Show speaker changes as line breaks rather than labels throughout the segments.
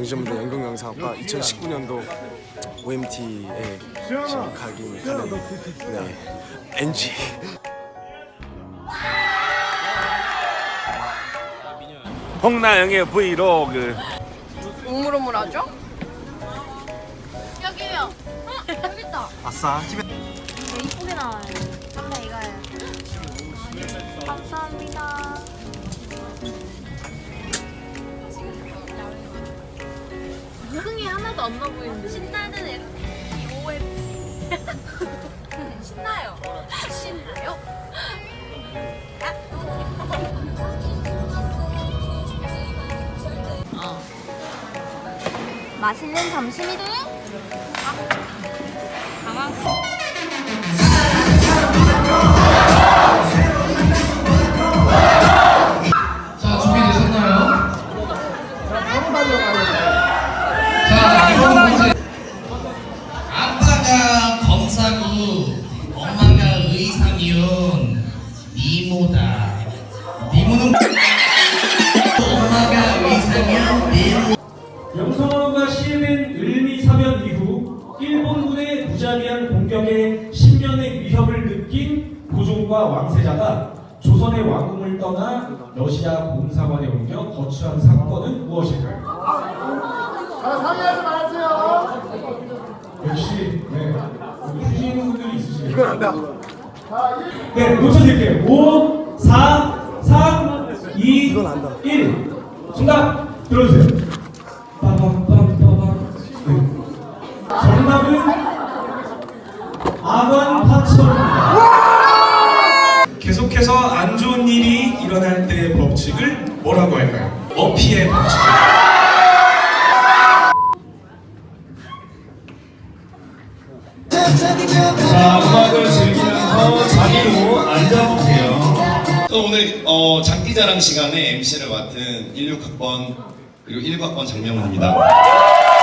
경기전문대 연극영상학과 2019년도 OMT에 지금 가긴 가는 네 NG
홍나영의 브이로그
우물우물하죠? 여기요. 어, 여기 있다.
아싸 집에
이쁘게 나와요. 선배 이거예요. 감사합니다. 하나도 안 나 보이는데 신나는 MT OM 신나요. 신나요? 맛있는 점심이들.
자, 의사면 미모다. 미모는 엄마가 의사면 미모.
영성어가 시해된 을미사변 이후 일본군의 무자비한 공격에 10년의 위협을 느낀 고종과 왕세자가 조선의 왕궁을 떠나 러시아 공사관에 옮겨 거주한 사건은 무엇일까요? 상의하지 마세요. 역시 네 휴지는 분들이 있으시네요.
이건 안다
네, 놓쳐드릴게요. 5, 4, 3, 2,
이건 안다.
1. 정답 들어주세요. 네. 정답은 아관 파천입니다. 계속해서 안 좋은 일이 일어날 때의 법칙을 뭐라고 할까요? 어피의 법칙. 자,
또 오늘 어, 장기자랑 시간에 MC를 맡은 16학번 그리고 1학번 장명훈입니다.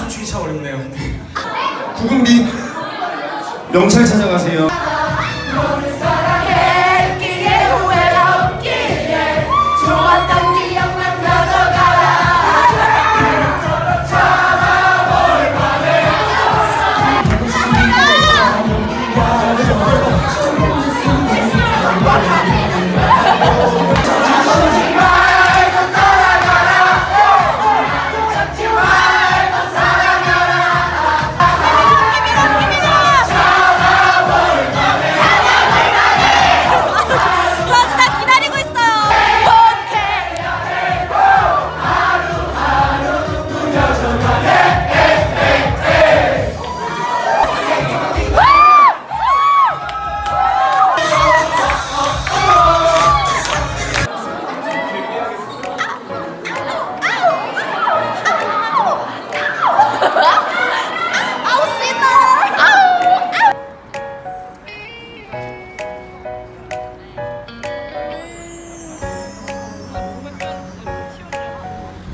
춤추기 참 어렵네요.
구금비 명찰 찾아가세요.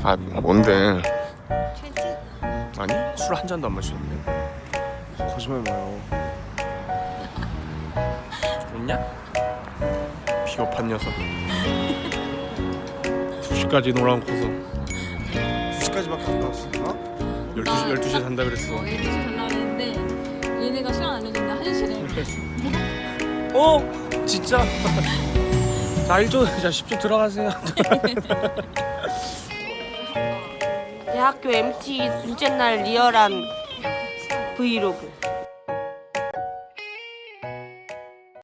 아 뭔데? 아니 술 한 잔도 안 마셨는데. 거짓말 마요. 웃냐? 비겁한 녀석.
2시까지 놀아놓고서
2시까지밖에 안 나왔어. 어?
12시, 12시에 산다 그랬어
어, 12시 전화 했는데 얘네가 시간 알려줬는데 1시래.
어? 진짜? 자 1조 자 10조 들어가세요
대학교 MT 둘째 날 리얼한 브이로그